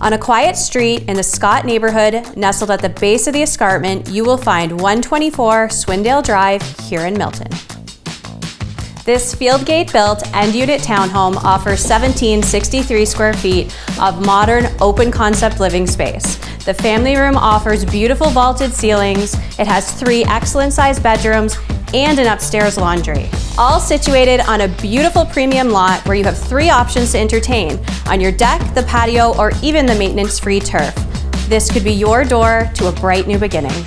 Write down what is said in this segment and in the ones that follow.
On a quiet street in the Scott neighborhood, nestled at the base of the escarpment, you will find 124 Swindale Drive here in Milton. This Fieldgate built end unit townhome offers 1763 square feet of modern open concept living space. The family room offers beautiful vaulted ceilings. It has three excellent sized bedrooms and an upstairs laundry. All situated on a beautiful premium lot where you have three options to entertain, on your deck, the patio, or even the maintenance-free turf. This could be your door to a bright new beginning.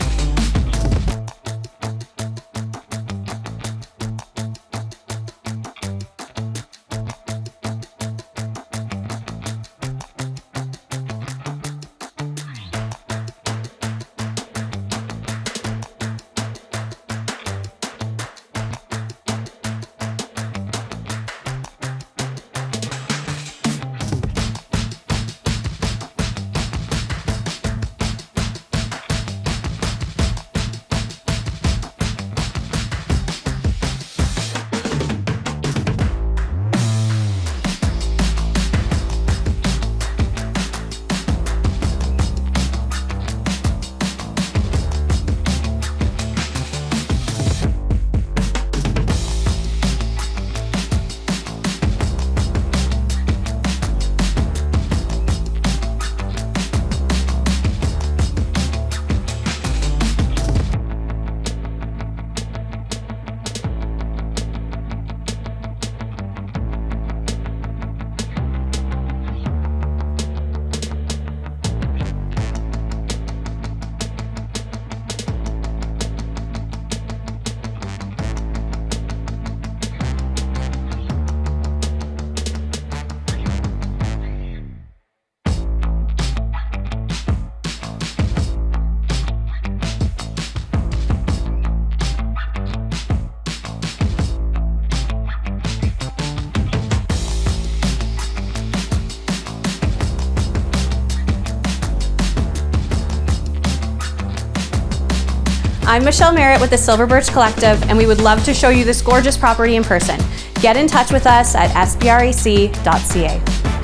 I'm Michelle Merritt with the Silver Birch Collective, and we would love to show you this gorgeous property in person. Get in touch with us at sbrec.ca.